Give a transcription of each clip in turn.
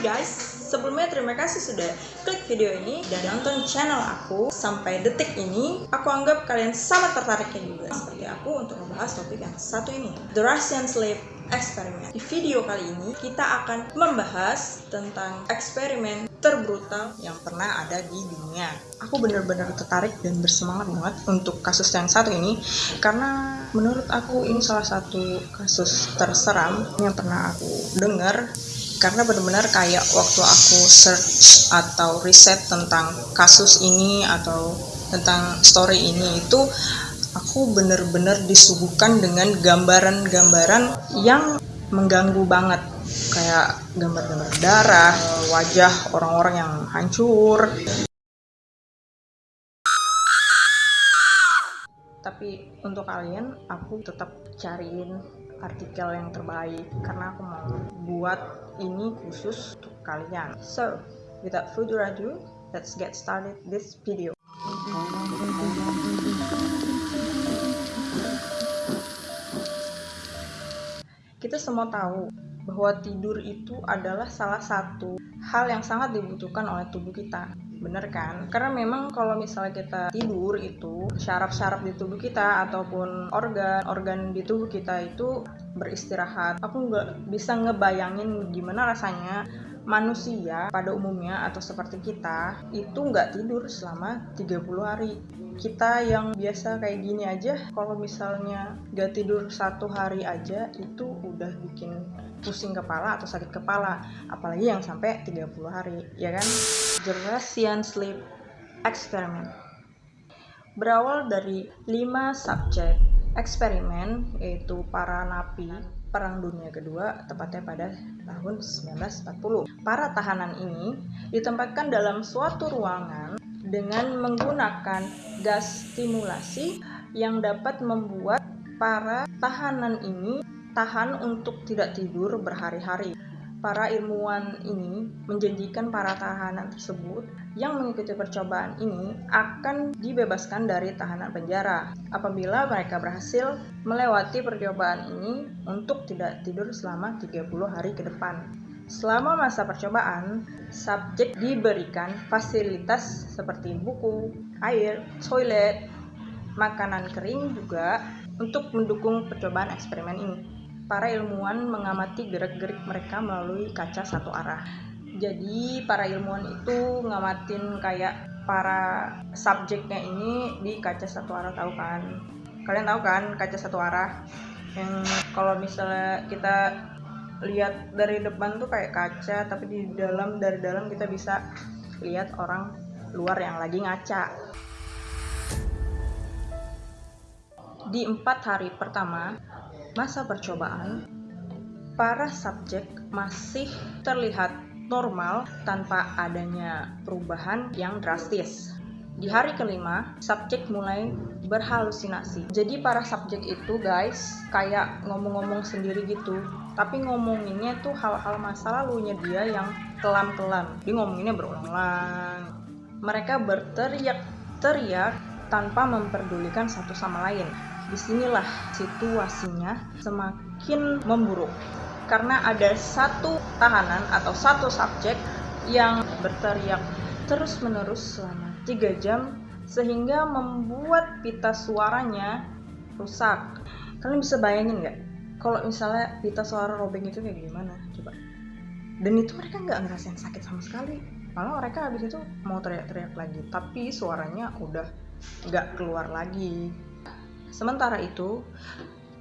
guys, sebelumnya terima kasih sudah klik video ini dan nonton channel aku sampai detik ini. Aku anggap kalian sangat tertariknya juga seperti aku untuk membahas topik yang satu ini, The Russian Slave Experiment. Di video kali ini kita akan membahas tentang eksperimen terbrutal yang pernah ada di dunia. Aku benar-benar tertarik dan bersemangat banget untuk kasus yang satu ini karena menurut aku ini salah satu kasus terseram yang pernah aku dengar karena benar-benar kayak waktu aku search atau riset tentang kasus ini atau tentang story ini itu aku benar-benar disuguhkan dengan gambaran-gambaran yang mengganggu banget kayak gambar-gambar darah, wajah orang-orang yang hancur. Tapi untuk kalian, aku tetap cariin artikel yang terbaik karena aku mau buat ini khusus untuk kalian. So, without further ado, let's get started this video. Kita semua tahu bahwa tidur itu adalah salah satu hal yang sangat dibutuhkan oleh tubuh kita. Bener kan? Karena memang kalau misalnya kita tidur itu syaraf-syaraf di tubuh kita ataupun organ-organ di tubuh kita itu beristirahat. Aku nggak bisa ngebayangin gimana rasanya manusia pada umumnya atau seperti kita itu nggak tidur selama 30 hari. Kita yang biasa kayak gini aja kalau misalnya gak tidur satu hari aja itu udah bikin pusing kepala atau sakit kepala apalagi yang sampai 30 hari ya kan? The Russian Sleep Experiment berawal dari 5 subjek eksperimen yaitu para napi Perang Dunia Kedua, tepatnya pada tahun 1940. Para tahanan ini ditempatkan dalam suatu ruangan dengan menggunakan gas stimulasi yang dapat membuat para tahanan ini tahan untuk tidak tidur berhari-hari. Para ilmuwan ini menjanjikan para tahanan tersebut yang mengikuti percobaan ini akan dibebaskan dari tahanan penjara apabila mereka berhasil melewati percobaan ini untuk tidak tidur selama 30 hari ke depan. Selama masa percobaan, subjek diberikan fasilitas seperti buku, air, toilet, makanan kering juga untuk mendukung percobaan eksperimen ini. Para ilmuwan mengamati gerak-gerik mereka melalui kaca satu arah. Jadi para ilmuwan itu ngamatin kayak para subjeknya ini di kaca satu arah tahu kan? Kalian tahu kan kaca satu arah? Yang kalau misalnya kita lihat dari depan tuh kayak kaca tapi di dalam dari dalam kita bisa lihat orang luar yang lagi ngaca di empat hari pertama masa percobaan para subjek masih terlihat normal tanpa adanya perubahan yang drastis di hari kelima, subjek mulai berhalusinasi. Jadi para subjek itu guys, kayak ngomong-ngomong sendiri gitu. Tapi ngomonginnya tuh hal-hal masa lalunya dia yang kelam-kelam. Dia ngomonginnya berulang-ulang. Mereka berteriak-teriak tanpa memperdulikan satu sama lain. Di sinilah situasinya semakin memburuk. Karena ada satu tahanan atau satu subjek yang berteriak terus-menerus selama 3 jam sehingga membuat pita suaranya rusak. Kalian bisa bayangin nggak? Kalau misalnya pita suara robek itu kayak gimana? Coba. Dan itu mereka nggak ngerasain sakit sama sekali. Malah mereka habis itu mau teriak-teriak lagi, tapi suaranya udah nggak keluar lagi. Sementara itu,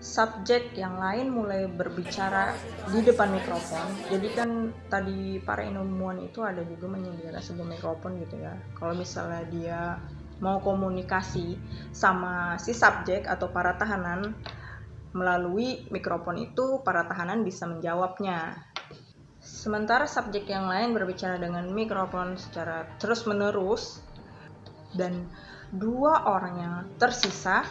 subjek yang lain mulai berbicara di depan mikrofon. Jadi kan tadi para ilmuwan itu ada juga menyediakan sebuah mikrofon gitu ya. Kalau misalnya dia mau komunikasi sama si subjek atau para tahanan melalui mikrofon itu para tahanan bisa menjawabnya. Sementara subjek yang lain berbicara dengan mikrofon secara terus-menerus dan dua orang yang tersisa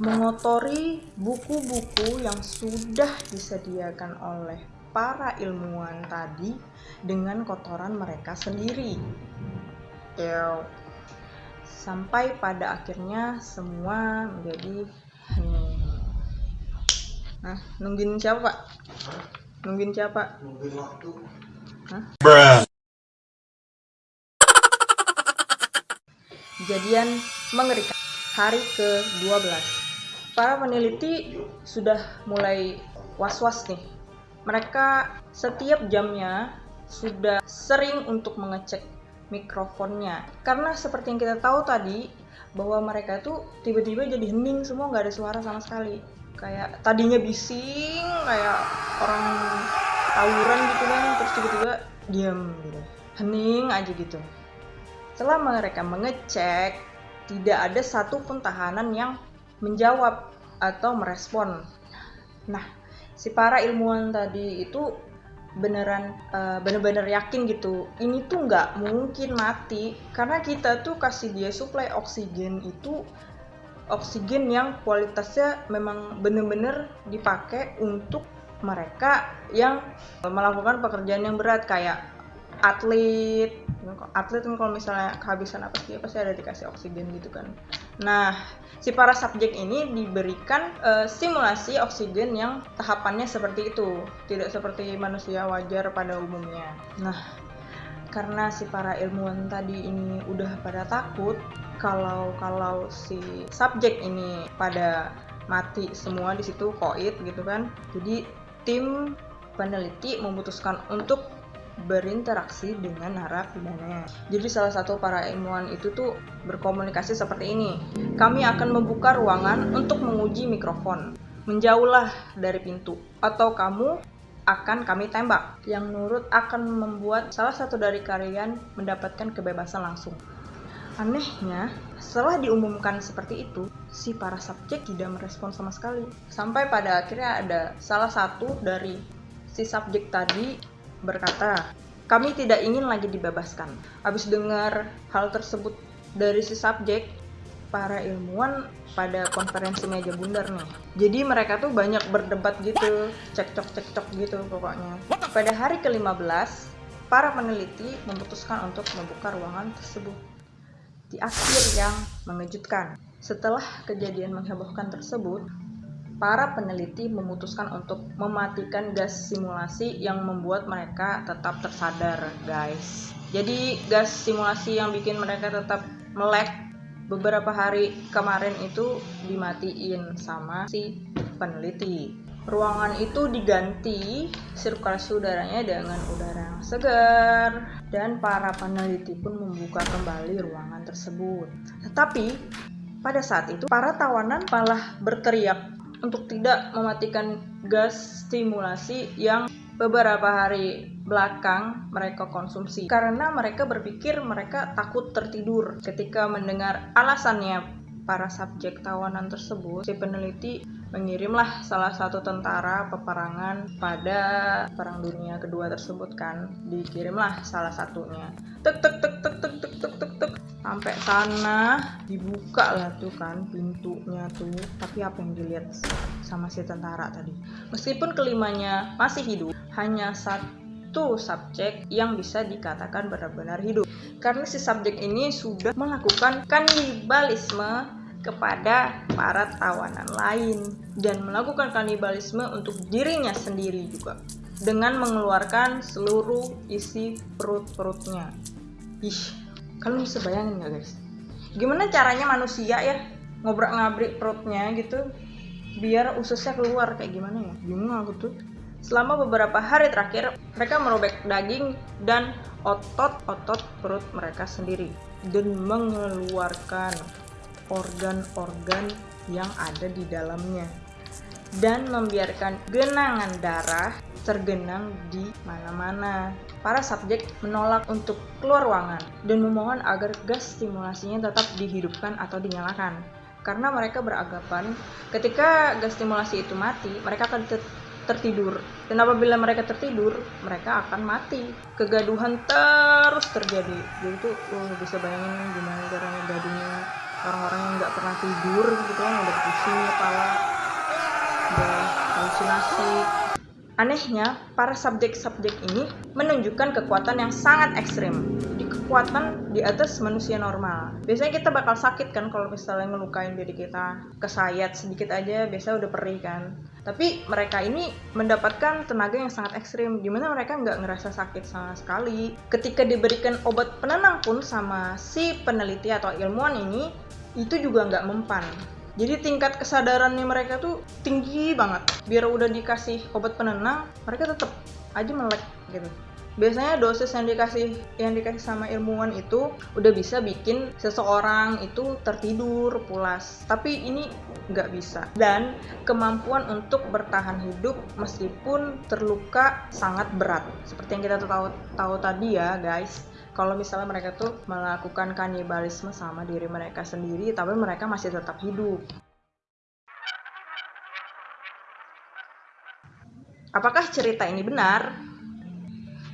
mengotori buku-buku yang sudah disediakan oleh para ilmuwan tadi dengan kotoran mereka sendiri. Sampai pada akhirnya semua menjadi hening. Nah, nungguin siapa, Pak? Nungguin siapa? Nungguin waktu. Kejadian mengerikan hari ke-12. Para peneliti sudah mulai was-was nih. Mereka setiap jamnya sudah sering untuk mengecek mikrofonnya. Karena seperti yang kita tahu tadi, bahwa mereka tuh tiba-tiba jadi hening semua nggak ada suara sama sekali. Kayak tadinya bising, kayak orang tawuran gitu kan, terus tiba-tiba diam gitu. Hening aja gitu. Setelah mereka mengecek, tidak ada satupun tahanan yang menjawab atau merespon. Nah, si para ilmuwan tadi itu beneran uh, bener-bener yakin gitu ini tuh nggak mungkin mati karena kita tuh kasih dia suplai oksigen itu oksigen yang kualitasnya memang bener-bener dipakai untuk mereka yang melakukan pekerjaan yang berat kayak atlet atlet kan kalau misalnya kehabisan apa sih pasti ada dikasih oksigen gitu kan. Nah si para subjek ini diberikan uh, simulasi oksigen yang tahapannya seperti itu. Tidak seperti manusia wajar pada umumnya. Nah karena si para ilmuwan tadi ini udah pada takut kalau kalau si subjek ini pada mati semua di situ koit gitu kan. Jadi tim peneliti memutuskan untuk berinteraksi dengan narapidana. Jadi salah satu para ilmuwan itu tuh berkomunikasi seperti ini. Kami akan membuka ruangan untuk menguji mikrofon. Menjauhlah dari pintu atau kamu akan kami tembak. Yang nurut akan membuat salah satu dari kalian mendapatkan kebebasan langsung. Anehnya, setelah diumumkan seperti itu, si para subjek tidak merespon sama sekali. Sampai pada akhirnya ada salah satu dari si subjek tadi berkata, kami tidak ingin lagi dibebaskan. Habis dengar hal tersebut dari si subjek, para ilmuwan pada konferensi meja bundar nih. Jadi mereka tuh banyak berdebat gitu, cekcok-cekcok gitu pokoknya. Pada hari ke-15, para peneliti memutuskan untuk membuka ruangan tersebut. Di akhir yang mengejutkan, setelah kejadian menghebohkan tersebut, para peneliti memutuskan untuk mematikan gas simulasi yang membuat mereka tetap tersadar, guys. Jadi, gas simulasi yang bikin mereka tetap melek beberapa hari kemarin itu dimatiin sama si peneliti. Ruangan itu diganti sirkulasi udaranya dengan udara yang segar dan para peneliti pun membuka kembali ruangan tersebut. Tetapi pada saat itu para tawanan malah berteriak untuk tidak mematikan gas stimulasi yang beberapa hari belakang mereka konsumsi. Karena mereka berpikir mereka takut tertidur. Ketika mendengar alasannya para subjek tawanan tersebut si peneliti mengirimlah salah satu tentara peperangan pada perang dunia kedua tersebut kan. Dikirimlah salah satunya. Tek tek tek tek tek tek tek sampai sana dibuka lah tuh kan pintunya tuh. Tapi apa yang dilihat sama si tentara tadi? Meskipun kelimanya masih hidup hanya satu subjek yang bisa dikatakan benar-benar hidup. Karena si subjek ini sudah melakukan kanibalisme kepada para tawanan lain dan melakukan kanibalisme untuk dirinya sendiri juga dengan mengeluarkan seluruh isi perut-perutnya. Ih, kalian bisa bayangin nggak guys? Gimana caranya manusia ya ngobrak ngabrik perutnya gitu biar ususnya keluar? Kayak gimana ya? Bingung aku tuh. Selama beberapa hari terakhir mereka merobek daging dan otot-otot perut mereka sendiri dan mengeluarkan organ-organ yang ada di dalamnya dan membiarkan genangan darah tergenang di mana-mana. Para subjek menolak untuk keluar ruangan dan memohon agar gas stimulasinya tetap dihidupkan atau dinyalakan. Karena mereka beranggapan ketika gas stimulasi itu mati, mereka akan tertidur. Dan apabila mereka tertidur, mereka akan mati. Kegaduhan terus terjadi. Jadi itu uh, bisa bayangin gimana caranya gaduhnya orang-orang yang nggak pernah tidur gitu kan udah pusing kepala udah halusinasi Anehnya, para subjek-subjek ini menunjukkan kekuatan yang sangat ekstrim. Jadi kekuatan di atas manusia normal. Biasanya kita bakal sakit kan kalau misalnya ngelukain diri kita, kesayat sedikit aja biasa udah perih kan. Tapi mereka ini mendapatkan tenaga yang sangat ekstrim, di mana mereka nggak ngerasa sakit sama sekali. Ketika diberikan obat penenang pun sama si peneliti atau ilmuwan ini, itu juga nggak mempan. Jadi tingkat kesadarannya mereka tuh tinggi banget. Biar udah dikasih obat penenang, mereka tetap aja melek gitu. Biasanya dosis yang dikasih yang dikasih sama ilmuwan itu udah bisa bikin seseorang itu tertidur pulas. Tapi ini nggak bisa. Dan kemampuan untuk bertahan hidup meskipun terluka sangat berat. Seperti yang kita tahu tahu tadi ya guys kalau misalnya mereka tuh melakukan kanibalisme sama diri mereka sendiri tapi mereka masih tetap hidup apakah cerita ini benar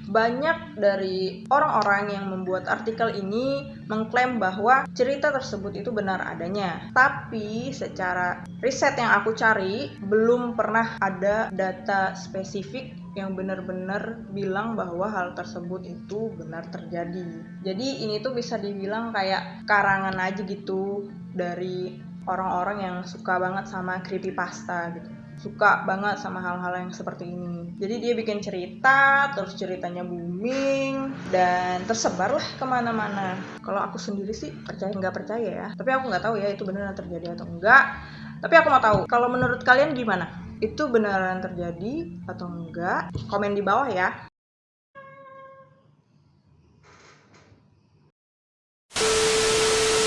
banyak dari orang-orang yang membuat artikel ini mengklaim bahwa cerita tersebut itu benar adanya. Tapi secara riset yang aku cari belum pernah ada data spesifik yang benar-benar bilang bahwa hal tersebut itu benar terjadi. Jadi ini tuh bisa dibilang kayak karangan aja gitu dari orang-orang yang suka banget sama creepypasta gitu suka banget sama hal-hal yang seperti ini. Jadi dia bikin cerita, terus ceritanya booming, dan tersebar lah ke mana-mana. Kalau aku sendiri sih percaya nggak percaya ya. Tapi aku nggak tahu ya itu beneran terjadi atau enggak. Tapi aku mau tahu, kalau menurut kalian gimana? Itu beneran terjadi atau enggak? Komen di bawah ya.